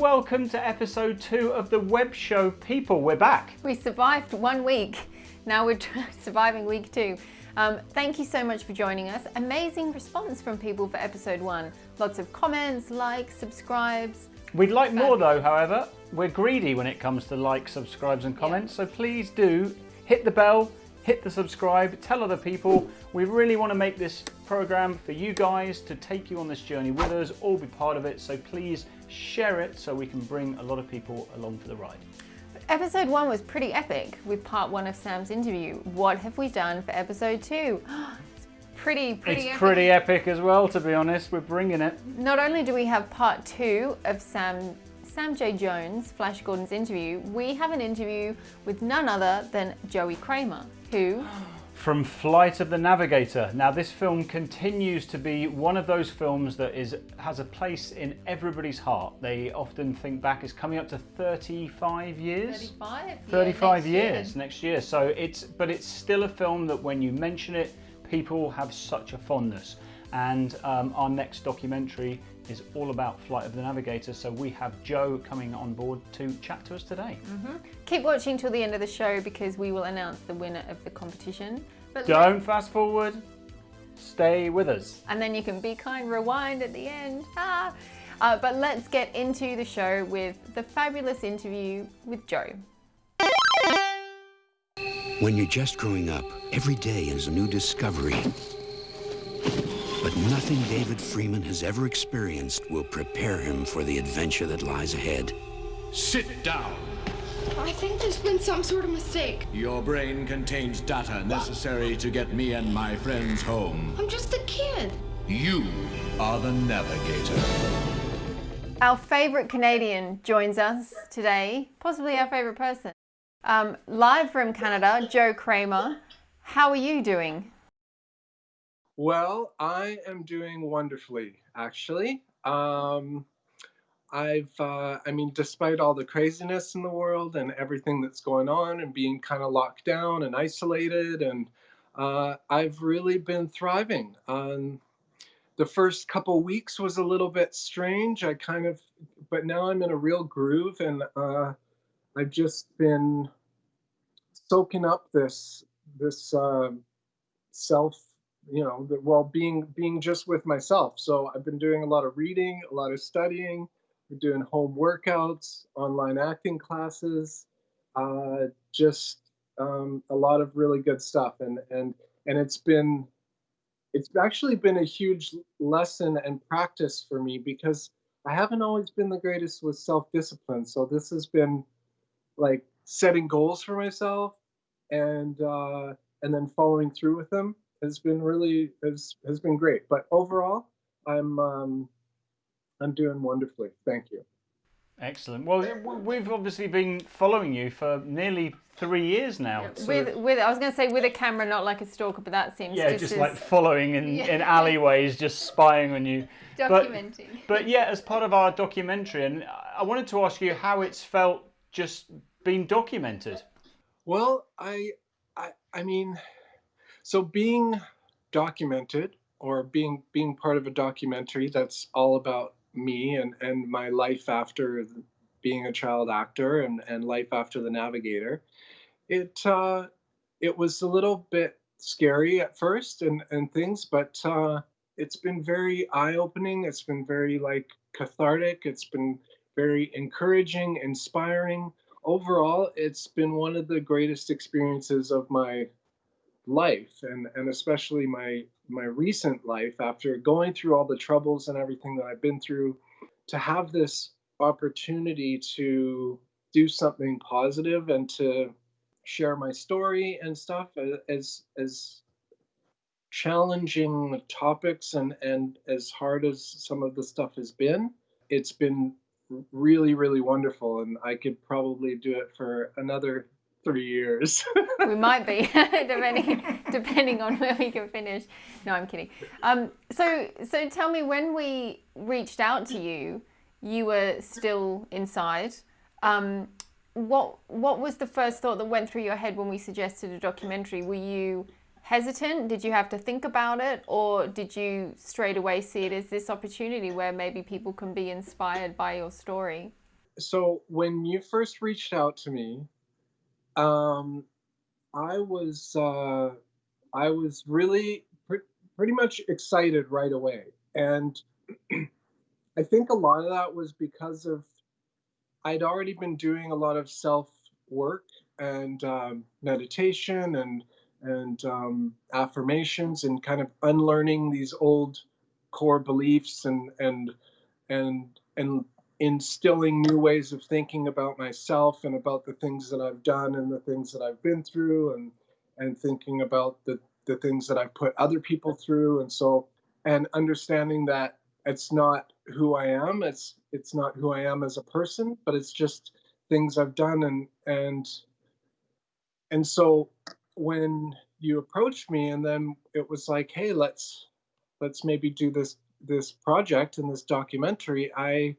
welcome to episode two of the web show People. We're back. We survived one week. Now we're surviving week two. Um, thank you so much for joining us. Amazing response from people for episode one. Lots of comments, likes, subscribes. We'd like more though, however. We're greedy when it comes to likes, subscribes and comments, yeah. so please do hit the bell, hit the subscribe, tell other people. We really want to make this program for you guys to take you on this journey with us, all be part of it. So please share it so we can bring a lot of people along for the ride. Episode one was pretty epic with part one of Sam's interview. What have we done for episode two? it's pretty, pretty It's epic. pretty epic as well, to be honest. We're bringing it. Not only do we have part two of Sam Sam J. Jones, Flash Gordon's interview, we have an interview with none other than Joey Cramer, who... From Flight of the Navigator. Now this film continues to be one of those films that is has a place in everybody's heart. They often think back, it's coming up to 35 years? 35? 35 yeah, next years year. next year. So it's, but it's still a film that when you mention it, people have such a fondness. And um, our next documentary is all about Flight of the Navigator. So we have Joe coming on board to chat to us today. Mm -hmm. Keep watching till the end of the show because we will announce the winner of the competition. But Don't fast forward. Stay with us. And then you can be kind, rewind at the end. Ah. Uh, but let's get into the show with the fabulous interview with Joe. When you're just growing up, every day is a new discovery. But nothing David Freeman has ever experienced will prepare him for the adventure that lies ahead. Sit down. I think there's been some sort of mistake. Your brain contains data necessary to get me and my friends home. I'm just a kid. You are the navigator. Our favourite Canadian joins us today, possibly our favourite person. Um, live from Canada, Joe Cramer. How are you doing? Well, I am doing wonderfully, actually. Um, I've, uh, I mean, despite all the craziness in the world and everything that's going on and being kind of locked down and isolated, and uh, I've really been thriving. Um, the first couple weeks was a little bit strange. I kind of, but now I'm in a real groove, and uh, I've just been soaking up this this uh, self you know, well, being being just with myself. So I've been doing a lot of reading, a lot of studying, we're doing home workouts, online acting classes, uh, just um, a lot of really good stuff. And and and it's been it's actually been a huge lesson and practice for me because I haven't always been the greatest with self-discipline. So this has been like setting goals for myself and uh, and then following through with them has been really has has been great. But overall, I'm um, I'm doing wonderfully. Thank you. Excellent. Well, we've obviously been following you for nearly three years now. So with, with, I was going to say with a camera, not like a stalker, but that seems yeah, just, just like following in, yeah. in alleyways, just spying on you. Documenting. But, but yeah, as part of our documentary, and I wanted to ask you how it's felt just being documented. Well, I, I, I mean, so being documented or being being part of a documentary that's all about me and and my life after being a child actor and and life after the navigator it uh it was a little bit scary at first and and things but uh it's been very eye-opening. It's been very like cathartic. It's been very encouraging inspiring. Overall it's been one of the greatest experiences of my life and and especially my my recent life after going through all the troubles and everything that I've been through to have this opportunity to do something positive and to share my story and stuff uh, as as challenging topics and and as hard as some of the stuff has been it's been really really wonderful and i could probably do it for another three years. we might be, depending depending on where we can finish. No, I'm kidding. Um, so so tell me, when we reached out to you, you were still inside. Um, what what was the first thought that went through your head when we suggested a documentary? Were you hesitant? Did you have to think about it, or did you straight away see it as this opportunity where maybe people can be inspired by your story? so when you first reached out to me, um, I was uh, I was really pre- pretty much excited right away, and I think a lot of that was because of I'd already been doing a lot of self work and um, meditation and and um, affirmations and kind of unlearning these old core beliefs and and and and instilling new ways of thinking about myself and about the things that I've done and the things that I've been through and and thinking about the the things that I've put other people through. And so and understanding that it's not who I am it's it's not who I am as a person but it's just things I've done. And and and so when you approached me and then it was like hey let's let's maybe do this this project and this documentary i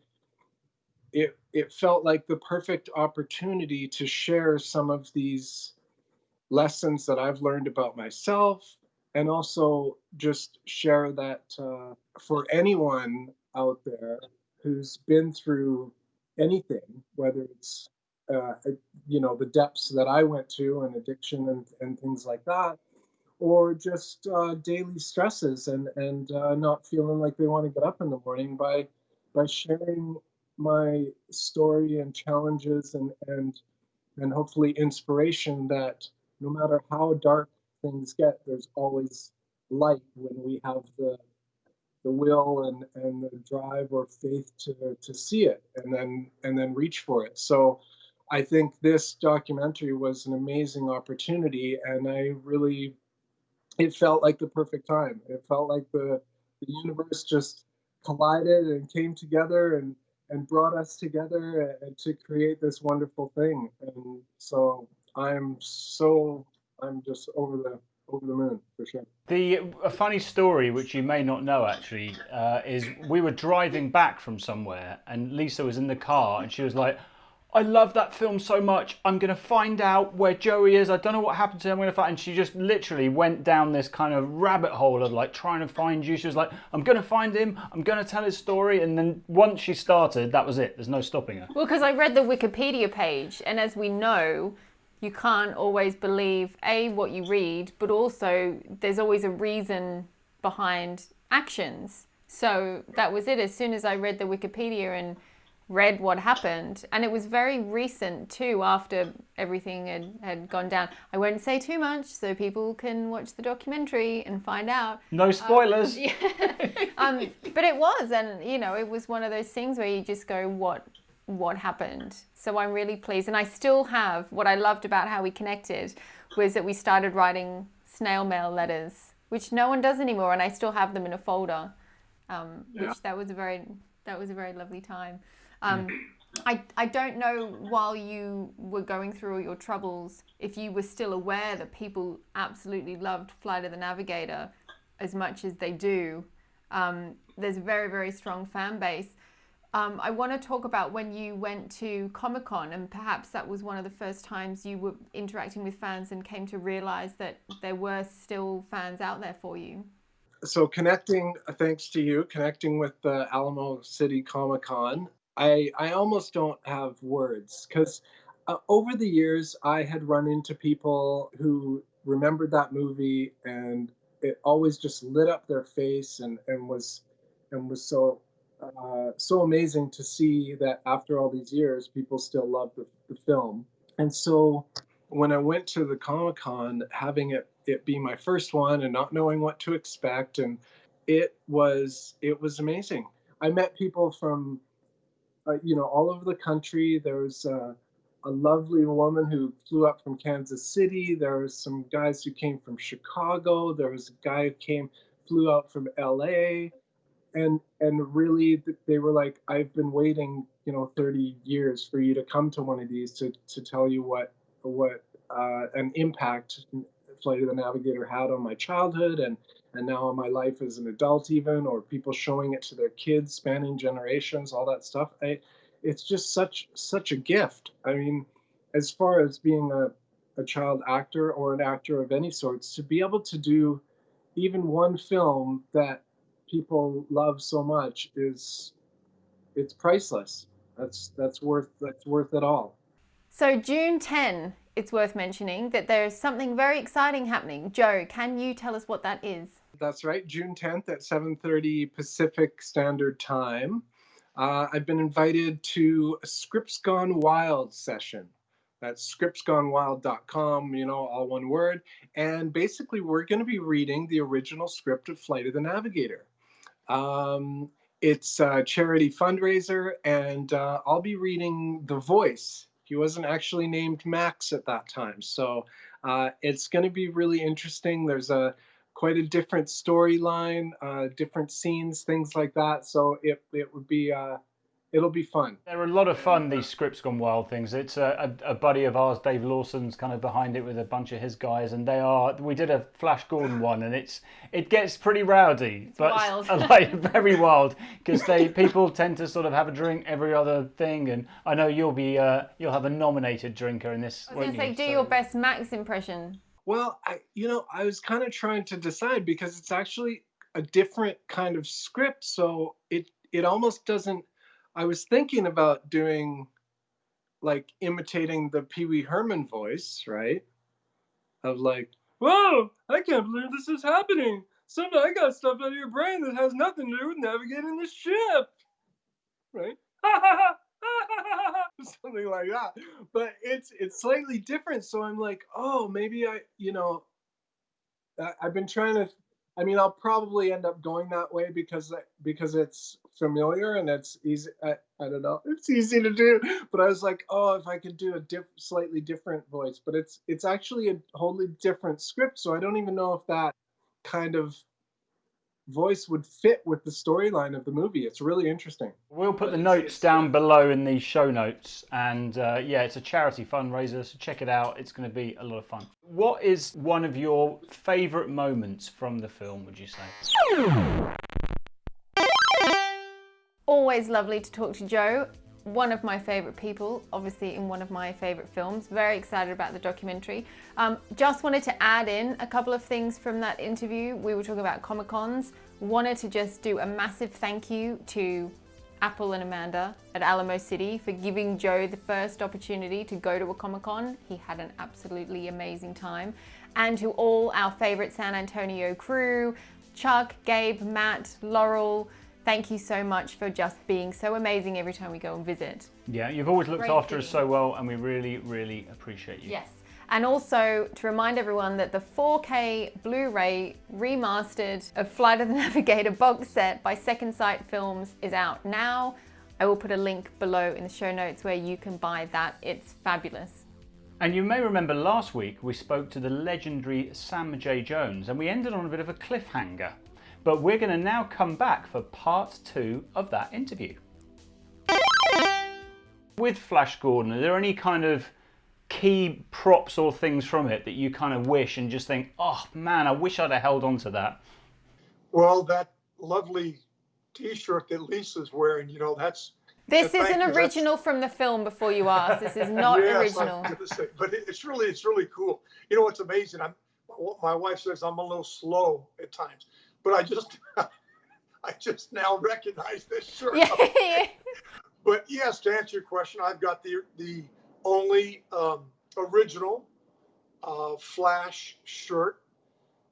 it it felt like the perfect opportunity to share some of these lessons that i've learned about myself and also just share that uh, for anyone out there who's been through anything whether it's uh, you know the depths that I went to and addiction and, and things like that, or just uh, daily stresses and and uh, not feeling like they want to get up in the morning by by sharing my story and challenges and and and hopefully inspiration that no matter how dark things get, there's always light when we have the the will and, and the drive or faith to, to see it and then and then reach for it. So I think this documentary was an amazing opportunity, and I really, it felt like the perfect time. It felt like the the universe just collided and came together and and brought us together to create this wonderful thing. And so I'm so I'm just over the over the moon for sure. The a funny story, which you may not know actually, uh, is we were driving back from somewhere, and Lisa was in the car, and she was like, I love that film so much. I'm going to find out where Joey is. I don't know what happened to him. I'm going to find. And she just literally went down this kind of rabbit hole of like trying to find you. She was like, I'm going to find him. I'm going to tell his story. And then once she started, that was it. There's no stopping her. Well, because I read the Wikipedia page, and as we know, you can't always believe a what you read, but also there's always a reason behind actions. So that was it. As soon as I read the Wikipedia and read what happened and it was very recent too after everything had, had gone down. I won't say too much so people can watch the documentary and find out. No spoilers. um, yeah. um, but it was and you know it was one of those things where you just go what what happened? So i'm really pleased and i still have what i loved about how we connected was that we started writing snail mail letters which no one does anymore and i still have them in a folder um, which yeah. that was a very that was a very lovely time um, I, I don't know while you were going through all your troubles if you were still aware that people absolutely loved Flight of the Navigator as much as they do. Um, there's a very, very strong fan base. Um, I want to talk about when you went to Comic Con, and perhaps that was one of the first times you were interacting with fans and came to realize that there were still fans out there for you. So, connecting, thanks to you, connecting with the Alamo City Comic Con, I I almost don't have words because uh, over the years I had run into people who remembered that movie and it always just lit up their face and and was and was so uh, so amazing to see that after all these years people still love the, the film. And so when I went to the Comic Con having it it be my first one and not knowing what to expect and it was it was amazing. I met people from uh, you know, all over the country. There was uh, a lovely woman who flew up from Kansas City. There was some guys who came from Chicago. There was a guy who came, flew out from LA. And, and really they were like, I've been waiting, you know, 30 years for you to come to one of these to, to tell you what, what uh, an impact Flight of the Navigator had on my childhood and and now in my life as an adult even or people showing it to their kids spanning generations all that stuff I, it's just such such a gift i mean as far as being a, a child actor or an actor of any sorts to be able to do even one film that people love so much is it's priceless That's that's worth that's worth it all. So June 10, it's worth mentioning that there's something very exciting happening. Joe, can you tell us what that is? That's right, June 10th at 7:30 Pacific Standard Time. Uh, I've been invited to a Scripts Gone Wild session. That's scriptsgonewild.com, you know, all one word. And basically, we're going to be reading the original script of Flight of the Navigator. Um, it's a charity fundraiser, and uh, I'll be reading The Voice. He wasn't actually named Max at that time. So uh, it's going to be really interesting. There's a quite a different storyline, uh, different scenes, things like that. So it, it would be uh, it'll be fun. They're a lot of fun, these Scripts Gone Wild things. It's a, a, a, buddy of ours, Dave Lawson's kind of behind it with a bunch of his guys, and they are. We did a Flash Gordon one, and it's it gets pretty rowdy, it's but wild. like very wild because they people tend to sort of have a drink every other thing, and I know you'll be uh, you'll have a nominated drinker in this. I was going to say, do so. your best Max impression. Well, I you know I was kind of trying to decide because it's actually a different kind of script, so it it almost doesn't I was thinking about doing like imitating the Pee Wee Herman voice, right? Of like, whoa, I can't believe this is happening. Somehow I got stuff out of your brain that has nothing to do with navigating the ship. Right? Something like that. But it's it's slightly different. So I'm like, oh, maybe I, you know, I, I've been trying to I mean, I'll probably end up going that way because because it's familiar and it's easy. I, I don't know. It's easy to do, but I was like, oh, if I could do a diff, slightly different voice, but it's it's actually a wholly different script, so I don't even know if that kind of voice would fit with the storyline of the movie. It's really interesting. We'll put the notes down below in the show notes. And uh, yeah, it's a charity fundraiser, so check it out. It's going to be a lot of fun. What is one of your favourite moments from the film, would you say? Always lovely to talk to Joe one of my favourite people, obviously in one of my favourite films. Very excited about the documentary. Um, just wanted to add in a couple of things from that interview. We were talking about Comic Cons. Wanted to just do a massive thank you to Apple and Amanda at Alamo City for giving Joe the first opportunity to go to a Comic Con. He had an absolutely amazing time. And to all our favourite San Antonio crew, Chuck, Gabe, Matt, Laurel, Thank you so much for just being so amazing every time we go and visit. Yeah, you've always looked Great after us so well and we really, really appreciate you. Yes. And also to remind everyone that the 4K Blu-ray remastered of Flight of the Navigator box set by Second Sight Films is out now. I will put a link below in the show notes where you can buy that. It's fabulous. And you may remember last week we spoke to the legendary Sam J. Jones and we ended on a bit of a cliffhanger. But we're going to now come back for part two of that interview. With Flash Gordon, are there any kind of key props or things from it that you kind of wish and just think, oh man, I wish I'd have held on to that? Well, that lovely T-shirt that Lisa's wearing, you know, that's. This is an original from the film. Before you ask, this is not yes, original. Say, but it's really, it's really cool. You know, what's amazing. I'm, my wife says I'm a little slow at times but I just I just now recognize this shirt. Yeah. but yes, to answer your question, I've got the the only um, original uh, Flash shirt.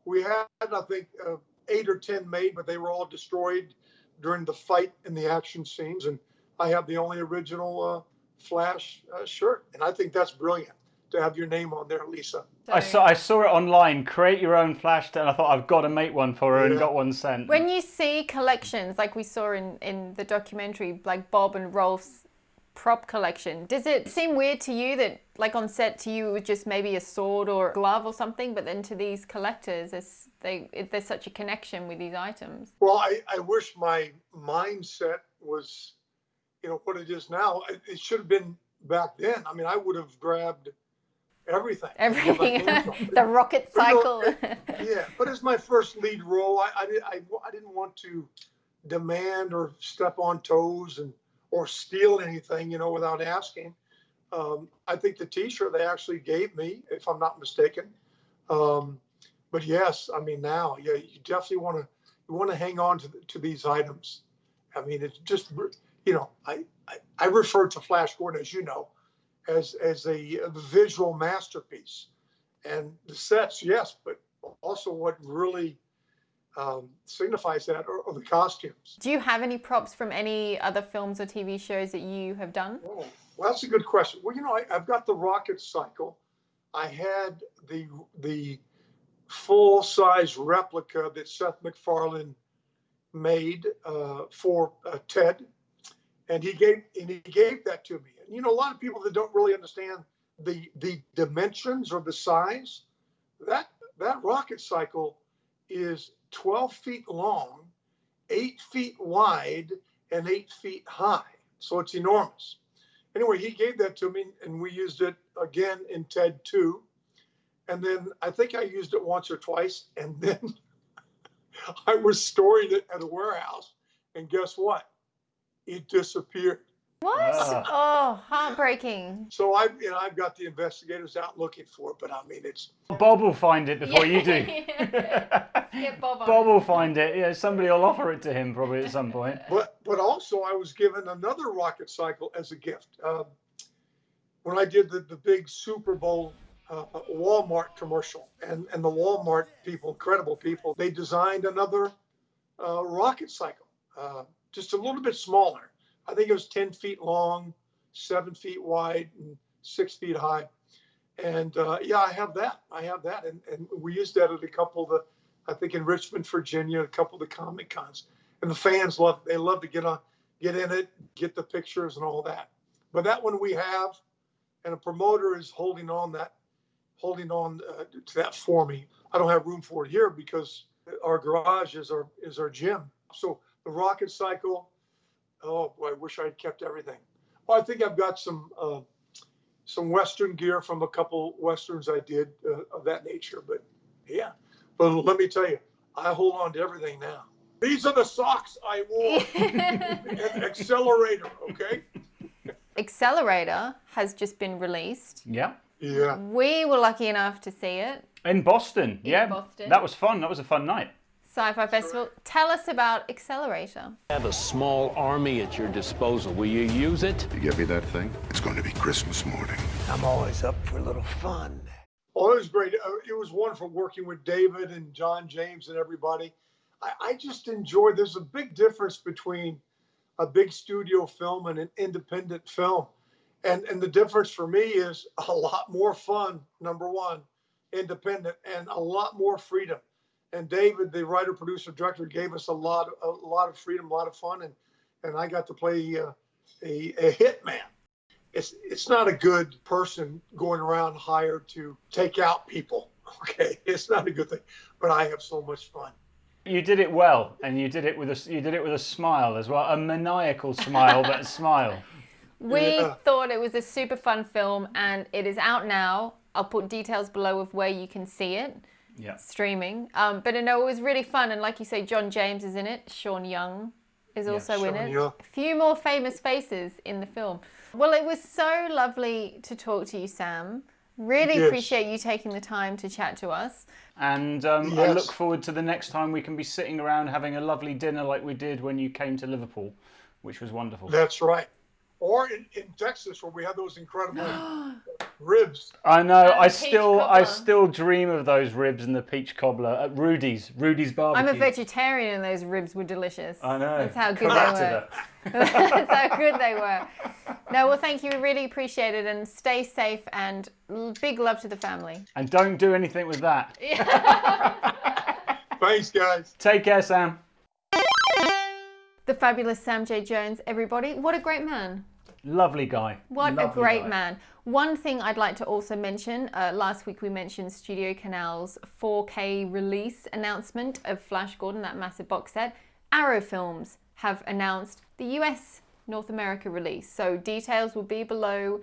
We had, I think, uh, eight or ten made, but they were all destroyed during the fight and the action scenes. And I have the only original uh, Flash uh, shirt, and I think that's brilliant to have your name on there, Lisa. I saw I saw it online. Create your own flash, and I thought I've got to make one for her, yeah. and got one sent. When you see collections like we saw in in the documentary, like Bob and Rolf's prop collection, does it seem weird to you that like on set to you it was just maybe a sword or a glove or something, but then to these collectors, there's they it, there's such a connection with these items. Well, I I wish my mindset was, you know, what it is now. It should have been back then. I mean, I would have grabbed everything. Everything. the rocket cycle. yeah, but it's my first lead role. I, I, I, I didn't want to demand or step on toes and or steal anything, you know, without asking. Um, I think the T-shirt they actually gave me, if I'm not mistaken. Um, but yes, I mean now, yeah, you definitely want to you want to hang on to to these items. I mean, it's just you know, I I, I refer to Flash Gordon, as you know, as as a, visual masterpiece, and the sets, yes, but also what really um, signifies that are, are, the costumes. Do you have any props from any other films or TV shows that you have done? Oh, well, that's a good question. Well, you know, I, have got the rocket cycle. I had the the full size replica that Seth MacFarlane made uh, for uh, Ted, and he gave and he gave that to me. And you know, a lot of people that don't really understand the the dimensions or the size, that that rocket cycle is 12 feet long, eight feet wide, and eight feet high. So it's enormous. Anyway, he gave that to me, and we used it again in TED 2. And then I think I used it once or twice, and then I was storing it at a warehouse. And guess what? It disappeared. What? Oh, heartbreaking. So I, you know, I've got the investigators out looking for it, but I mean, it's. Bob will find it before you do. yeah, Bob. Bob will find it. Yeah, somebody will offer it to him probably at some point. But but also, I was given another rocket cycle as a gift um, when I did the the big Super Bowl uh, Walmart commercial, and and the Walmart people, incredible people, they designed another uh, rocket cycle, uh, just a little bit smaller I think it was 10 feet long, seven feet wide, and six feet high. And uh, yeah, I have that. I have that. And, and we used that at a couple of the, I think in Richmond, Virginia, a couple of the Comic Cons. And the fans love, they love to get on, get in it, get the pictures and all that. But that one we have, and a promoter is holding on that, holding on uh, to that for me. I don't have room for it here because our garage is our is our gym. So the rocket cycle, oh boy, I wish I'd kept everything. Well, I think I've got some uh, some Western gear from a couple Westerns I did uh, of that nature. But yeah, but let me tell you, I hold on to everything now. These are the socks I wore. Accelerator, okay? Accelerator has just been released. Yeah. Yeah. We were lucky enough to see it. In Boston. In yeah. Boston. That was fun. That was a fun night. Sci-Fi Festival. Tell us about Accelerator. I have a small army at your disposal. Will you use it? You get me that thing? It's going to be Christmas morning. I'm always up for a little fun. Oh, it was great. Uh, it was wonderful working with David and John James and everybody. I, I just enjoyed. There's a big difference between a big studio film and an independent film, and and the difference for me is a lot more fun. Number one, independent, and a lot more freedom and David, the writer, producer, director, gave us a lot, a lot of freedom, a lot of fun, and and I got to play uh, a a hitman. It's it's not a good person going around hired to take out people. Okay, it's not a good thing, but I have so much fun. You did it well, and you did it with a you did it with a smile as well, a maniacal smile, but a smile. We yeah. thought it was a super fun film, and it is out now. I'll put details below of where you can see it yeah. streaming. Um, but no, it was really fun, and like you say, John James is in it. Sean Young is also yeah, in it. Young. A few more famous faces in the film. Well, it was so lovely to talk to you, Sam. Really yes. appreciate you taking the time to chat to us. And um, yes. I look forward to the next time we can be sitting around having a lovely dinner like we did when you came to Liverpool, which was wonderful. That's right or in, in Texas where we have those incredible ribs. I know. I still cobbler. I still dream of those ribs and the peach cobbler at Rudy's. Rudy's barbecue. I'm a vegetarian and those ribs were delicious. I know. That's how good Come they were. That's how good they were. No, well, thank you. We really appreciate it, and stay safe. And big love to the family. And don't do anything with that. Thanks, guys. Take care, Sam. The fabulous Sam J. Jones, everybody. What a great man. Lovely guy. What Lovely a great guy. man. One thing I'd like to also mention uh, last week we mentioned Studio Canal's 4K release announcement of Flash Gordon, that massive box set. Arrow Films have announced the US North America release. So details will be below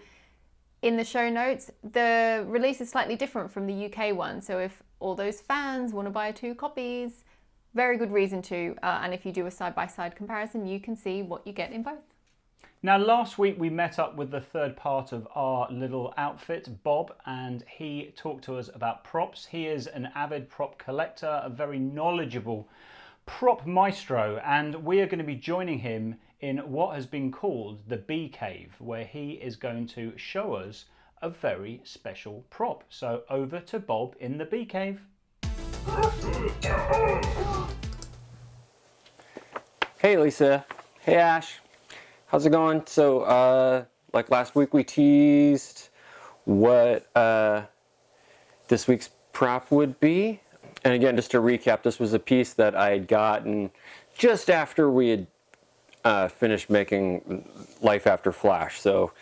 in the show notes. The release is slightly different from the UK one. So if all those fans want to buy two copies, very good reason to, uh, and if you do a side-by-side -side comparison, you can see what you get in both. Now, last week we met up with the third part of our little outfit, Bob, and he talked to us about props. He is an avid prop collector, a very knowledgeable prop maestro, and we are going to be joining him in what has been called the Bee Cave, where he is going to show us a very special prop. So over to Bob in the Bee Cave. Hey Lisa. Hey Ash. How's it going? So, uh, like last week we teased what uh, this week's prop would be. And again, just to recap, this was a piece that I had gotten just after we had uh, finished making Life After Flash. So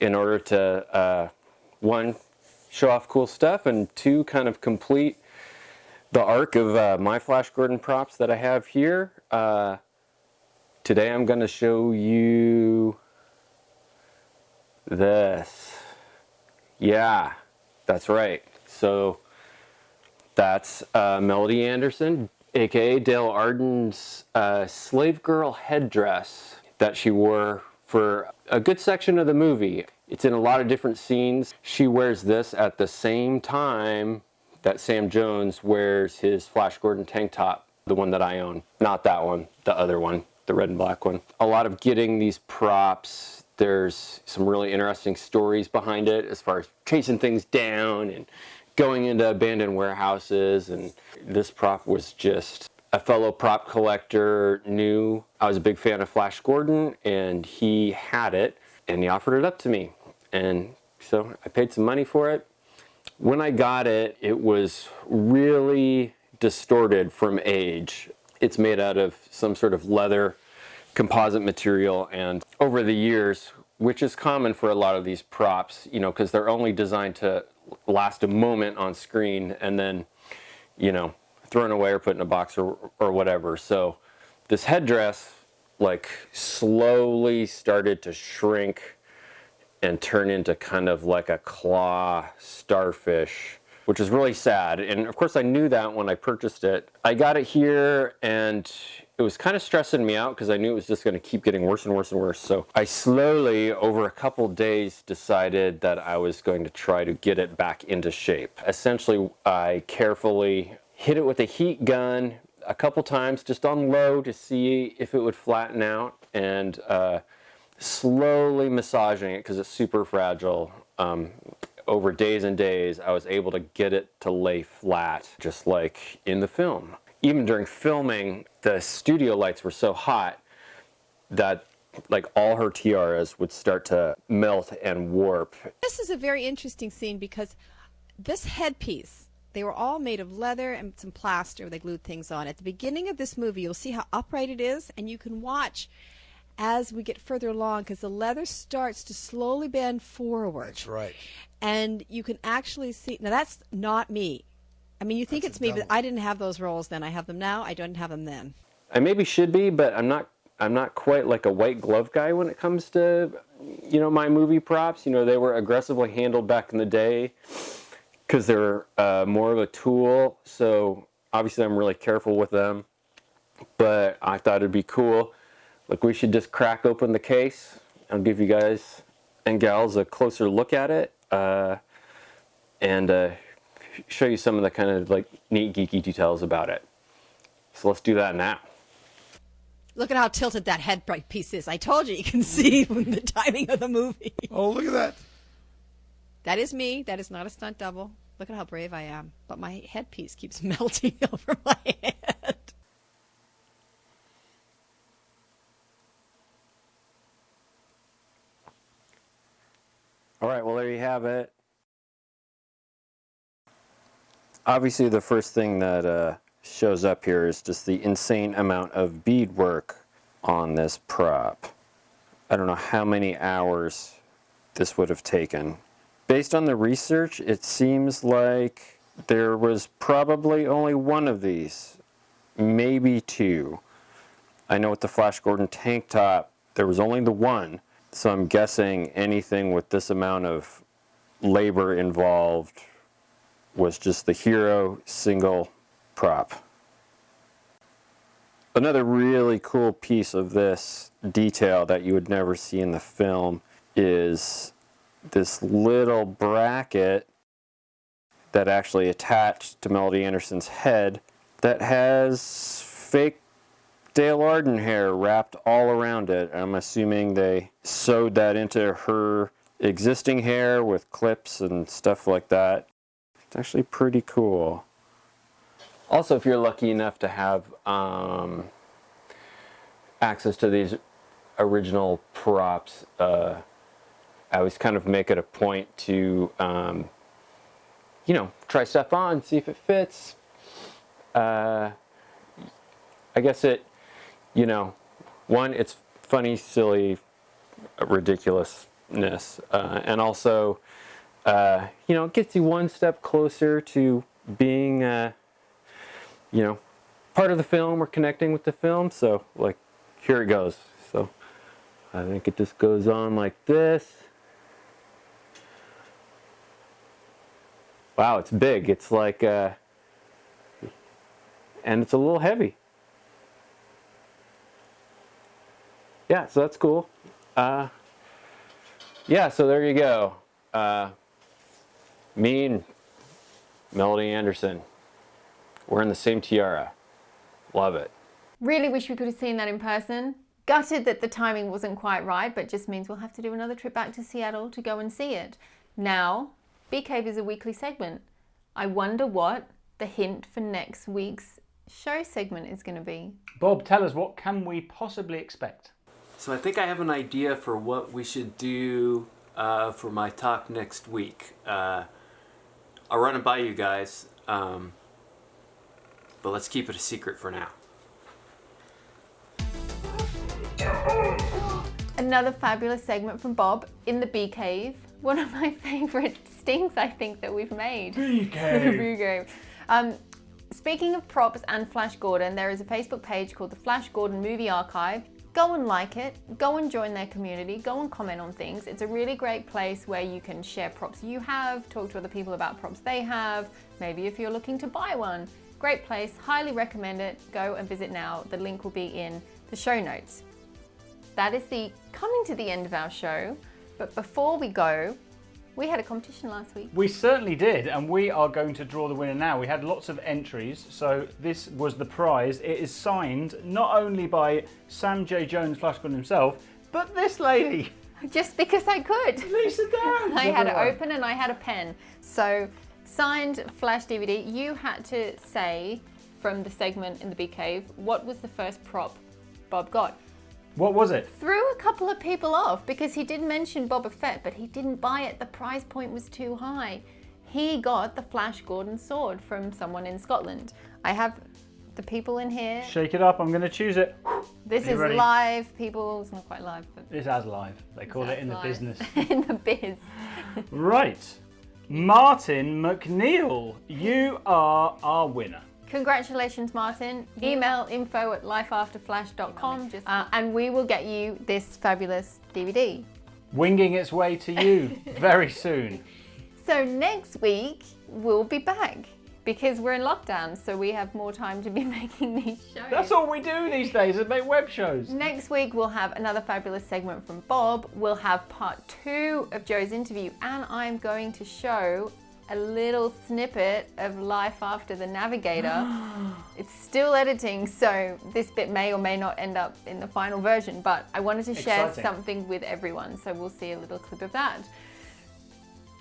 in order to, uh, one, show off cool stuff, and two, kind of complete the arc of uh, my Flash Gordon props that I have here. Today I'm going to show you this. Yeah, that's right. So that's uh, Melody Anderson, aka Dale Arden's uh, slave girl headdress that she wore for a good section of the movie. It's in a lot of different scenes. She wears this at the same time that Sam Jones wears his Flash Gordon tank top, the one that I own. Not that one, the other one, the red and black one. A lot of getting these props, there's some really interesting stories behind it as far as chasing things down and going into abandoned warehouses and this prop was just a fellow prop collector knew I was a big fan of Flash Gordon and he had it and he offered it up to me and so I paid some money for it. When I got it, it was really distorted from age. It's made out of some sort of leather composite material and over the years, which is common for a lot of these props, you know, because they're only designed to last a moment on screen and then, you know, thrown away or put in a box or, or whatever. So this headdress like slowly started to shrink and turn into kind of like a claw starfish, which is really sad. And of course I knew that when I purchased it. I got it here and it was kind of stressing me out because I knew it was just going to keep getting worse and worse and worse. So I slowly, over a couple days, decided that I was going to try to get it back into shape. Essentially, I carefully hit it with a heat gun a couple times just on low to see if it would flatten out and uh, slowly massaging it because it's super fragile. Um, over days and days, I was able to get it to lay flat, just like in the film even during filming, the studio lights were so hot that like all her tiaras would start to melt and warp. This is a very interesting scene because this headpiece, they were all made of leather and some plaster. They glued things on. At the beginning of this movie, you'll see how upright it is, and you can watch as we get further along because the leather starts to slowly bend forward. That's right. And you can actually see, now that's not me. I mean, you think That's it's me, but I didn't have those rolls then. I have them now. I don't have them then. I maybe should be, but I'm not. I'm not quite like a white glove guy when it comes to, you know, my movie props. You know, they were aggressively handled back in the day because they're uh, more of a tool. So obviously, I'm really careful with them. But I thought it'd be cool. Like we should just crack open the case. I'll give you guys and gals a closer look at it. Uh, and uh, show you some of the kind of like neat geeky details about it. So let's do that now. Look at how tilted that head piece is. I told you you can see from the timing of the movie. Oh, look at that. That is me. That is not a stunt double. Look at how brave I am. But my headpiece keeps melting over my head. All right, well, there you have it. Obviously, the first thing that uh, shows up here is just the insane amount of beadwork on this prop. I don't know how many hours this would have taken. Based on the research, it seems like there was probably only one of these, maybe two. I know with the Flash Gordon tank top, there was only the one, so I'm guessing anything with this amount of labor involved was just the hero single prop. Another really cool piece of this detail that you would never see in the film is this little bracket that actually attached to Melody Anderson's head that has fake Dale Arden hair wrapped all around it. I'm assuming they sewed that into her existing hair with clips and stuff like that. It's actually pretty cool. Also, if you're lucky enough to have um, access to these original props, uh, I always kind of make it a point to, um, you know, try stuff on, see if it fits. Uh, I guess it, you know, one, it's funny, silly, ridiculousness, uh, and also, uh, you know, it gets you one step closer to being, uh, you know, part of the film or connecting with the film. So, like, here it goes. So, I think it just goes on like this. Wow, it's big. It's like, uh, and it's a little heavy. Yeah, so that's cool. Uh, yeah, so there you go. Uh, me and Melody Anderson. We're in the same tiara. Love it. Really wish we could have seen that in person. Gutted that the timing wasn't quite right, but just means we'll have to do another trip back to Seattle to go and see it. Now, Bee Cave is a weekly segment. I wonder what the hint for next week's show segment is going to be. Bob, tell us what can we possibly expect? So I think I have an idea for what we should do uh, for my talk next week. Uh, I'll run it by you guys, um, but let's keep it a secret for now. Another fabulous segment from Bob in the Bee Cave. One of my favourite stings I think that we've made. Bee Cave. Bee Cave. Um, speaking of props and Flash Gordon, there is a Facebook page called the Flash Gordon Movie Archive. Go and like it, go and join their community, go and comment on things. It's a really great place where you can share props you have, talk to other people about props they have, maybe if you're looking to buy one. Great place, highly recommend it. Go and visit now. The link will be in the show notes. That is the coming to the end of our show. But before we go, we had a competition last week. We certainly did, and we are going to draw the winner now. We had lots of entries, so this was the prize. It is signed not only by Sam J. Jones Flash Gordon himself, but this lady. Just because I could. Lisa Downs. I had it open and I had a pen. So, signed Flash DVD. You had to say from the segment in the Bee Cave, what was the first prop Bob got? What was it? Threw a couple of people off because he did mention Boba Fett, but he didn't buy it. The price point was too high. He got the Flash Gordon sword from someone in Scotland. I have the people in here. Shake it up, I'm going to choose it. This is ready? live, people. It's not quite live, but It's as live. They call it in the business. in the biz. right. Martin McNeil, you are our winner. Congratulations, Martin. Email info at lifeafterflash.com just, uh, and we will get you this fabulous DVD. Winging its way to you very soon. So next week, we'll be back because we're in lockdown, so we have more time to be making these shows. That's all we do these days is make web shows. Next week, we'll have another fabulous segment from Bob. We'll have part two of Joe's interview, and I'm going to show a little snippet of life after the navigator. it's still editing, so this bit may or may not end up in the final version, but I wanted to share Exciting. something with everyone, so we'll see a little clip of that.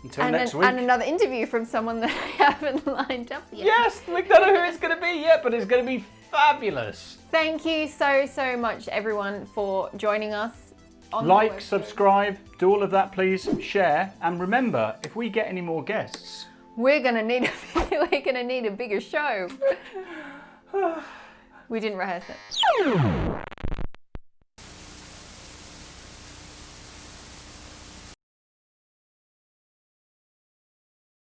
Until and, next an- week. and another interview from someone that I haven't lined up yet. Yes, we don't know who it's going to be yet, but it's going to be fabulous. Thank you so, so much, everyone, for joining us. Like, subscribe, do all of that, please. Share, and remember, if we get any more guests, We're gonna need a, we're gonna need a bigger show. we didn't rehearse it.